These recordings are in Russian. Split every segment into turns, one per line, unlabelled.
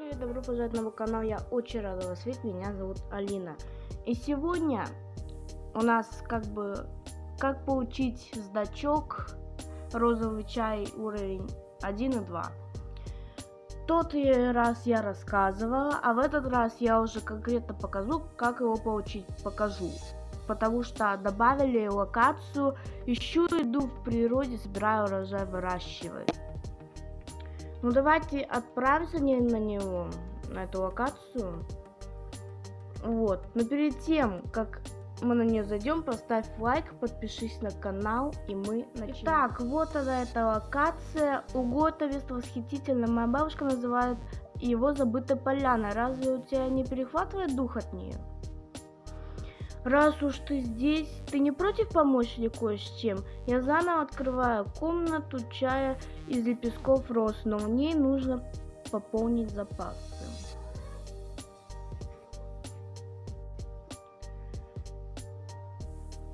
привет, добро пожаловать на мой канал, я очень рада вас видеть, меня зовут Алина. И сегодня у нас как бы, как получить сдачок розовый чай уровень 1 и 2. Тот раз я рассказывала, а в этот раз я уже конкретно покажу, как его получить, покажу. Потому что добавили локацию, ищу иду в природе, собираю урожай, выращиваю. Ну давайте отправимся на него, на эту локацию. Вот. Но перед тем, как мы на нее зайдем, поставь лайк, подпишись на канал, и мы начнем. Так, вот она эта локация. Угота место восхитительно. Моя бабушка называет его забытая поляна. Разве у тебя не перехватывает дух от нее? Раз уж ты здесь, ты не против помочь мне кое с чем? Я заново открываю комнату чая из лепестков роз, но в ней нужно пополнить запасы.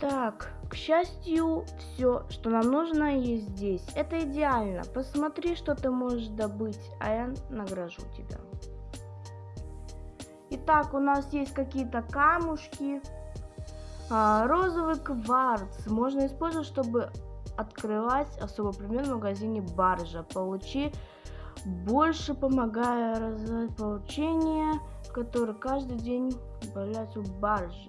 Так, к счастью, все, что нам нужно, есть здесь. Это идеально. Посмотри, что ты можешь добыть, а я награжу тебя. Итак, у нас есть какие-то камушки, розовый кварц можно использовать, чтобы открывать особо предмет в магазине баржа. Получи больше, помогая развивать получение, которое каждый день появляется в барже.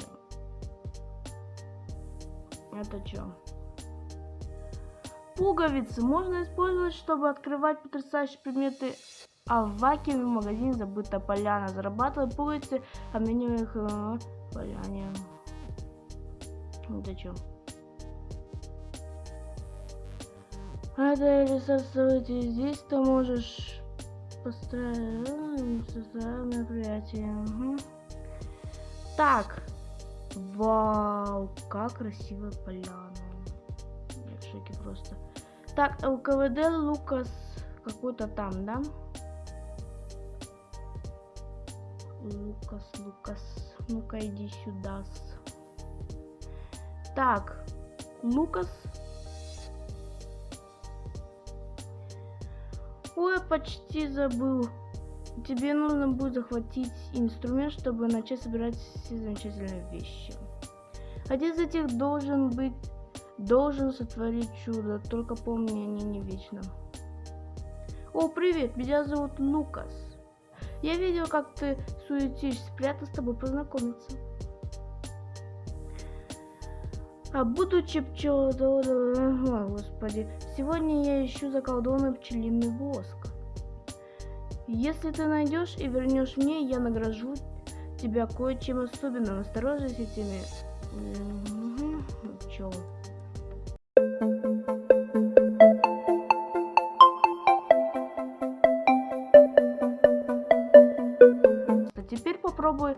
Это что? Пуговицы можно использовать, чтобы открывать потрясающие предметы а в вакууме в магазине поляна. Зарабатывать пуговицы, обменивая их э, поляне. Ну зачем? Это ресурсы здесь ты можешь построить мероприятие. Угу. Так. Вау, как красивая поляна. Я в шоке просто. Так, ЛКВД Лукас какой-то там, да? Лукас, Лукас. Ну-ка иди сюда. -с. Так, Лукас. Ой, почти забыл. Тебе нужно будет захватить инструмент, чтобы начать собирать все замечательные вещи. Один из этих должен быть, должен сотворить чудо, только помни, они не вечно. О, привет, меня зовут Лукас. Я видел, как ты суетишься, приятно с тобой познакомиться. А будучи пчеловодом, о, господи, сегодня я ищу заколдованный пчелиный воск. Если ты найдешь и вернешь мне, я награжу тебя кое-чем особенным. Осторожно с этими пчел. Теперь попробуй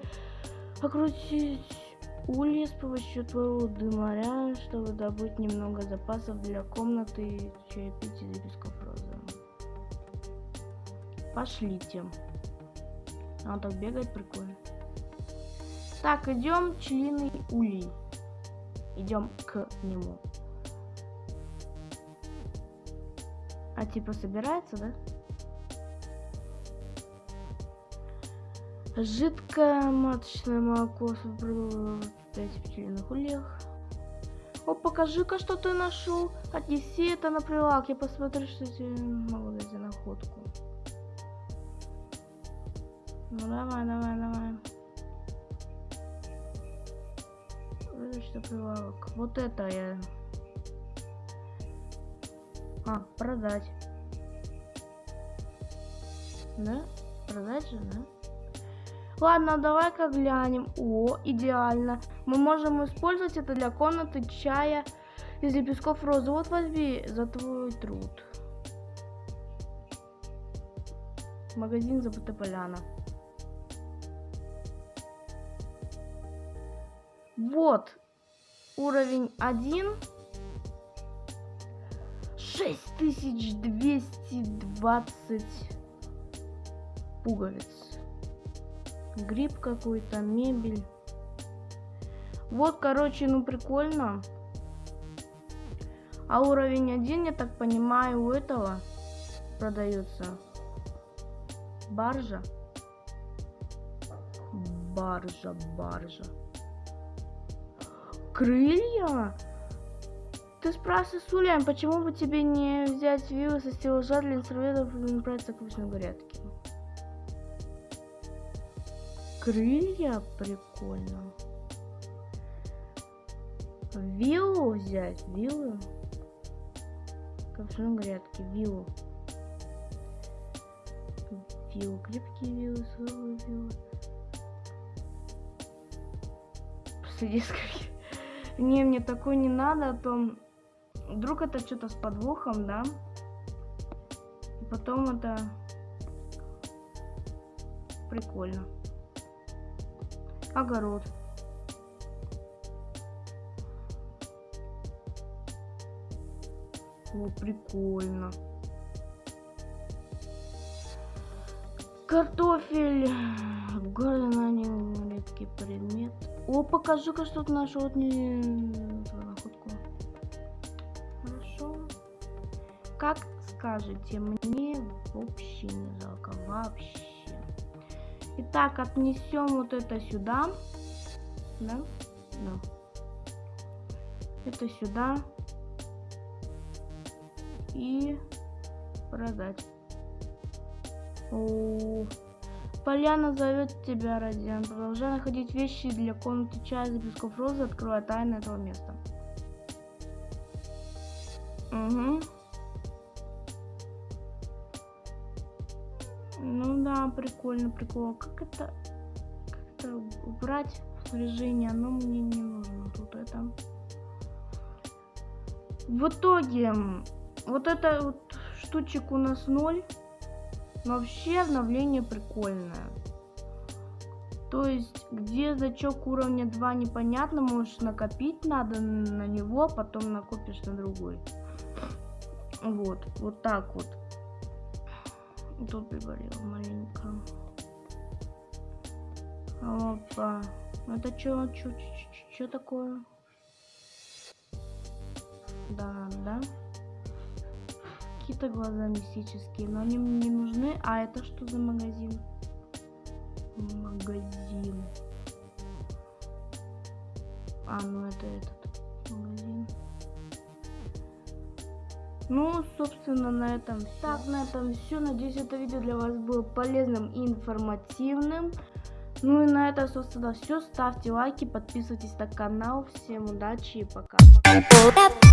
окрутить улья с помощью твоего дымаря, чтобы добыть немного запасов для комнаты из лепестков розы. Пошлите. Он так бегает прикольно. Так, идем члены улей. Идем к нему. А типа собирается, да? Жидкое маточное молоко 5 пчелиных ульях. О, покажи-ка, что ты нашел. Отнеси это на прилавок. Я посмотрю, что тебе могу за находку. Ну давай, давай, давай. Что прилавок. Вот это я. А, продать. Да? Продать же, да? Ладно, давай-ка глянем. О, идеально. Мы можем использовать это для комнаты чая из лепестков розы. Вот возьми за твой труд. Магазин забыта поляна. Вот. Уровень 1. 6220 пуговиц гриб какой-то, мебель. Вот, короче, ну прикольно. А уровень один, я так понимаю, у этого продается баржа. баржа, баржа. Крылья? Ты спрашиваешь, Сулиан, почему бы тебе не взять виллы со стеллажа для инструментов и направиться к обычной горятке? Крылья прикольно. Виллу взять, виллу. Капсуль грядки, виллу. Виллу, крепкие виллы, слабые виллы. Скорее. Не, мне такой не надо, а то вдруг это что-то с подвохом, да? И потом это прикольно. Огород. О, прикольно. Картофель. В городе на нем редкий предмет. О, покажи-ка, что ты нашел вот не находку. Хорошо. Как скажете, мне вообще не жалко. Вообще. Итак, отнесем вот это сюда. Да? Да. Это сюда. И продать. О, Поляна зовет тебя, Радиан. Продолжай находить вещи для комнаты чая из лепестков розы, открывая тайны этого места. Угу. Ну да, прикольно, прикольно. Как это, как это убрать снаряжение? Оно мне не нужно. Тут это. В итоге, вот это вот штучек у нас ноль. Но вообще обновление прикольное. То есть, где зачок уровня 2 непонятно, можешь накопить надо на него, потом накопишь на другой. Вот, вот так вот. Тут приболел маленько. Опа. Это что, что, что такое? Да, да какие-то глаза мистические, но они мне не нужны. А это что за магазин? Магазин. А, ну это этот Ну, собственно, на этом все. Так, на этом все. Надеюсь, это видео для вас было полезным и информативным. Ну и на этом, собственно, все. Ставьте лайки, подписывайтесь на канал. Всем удачи и пока. пока.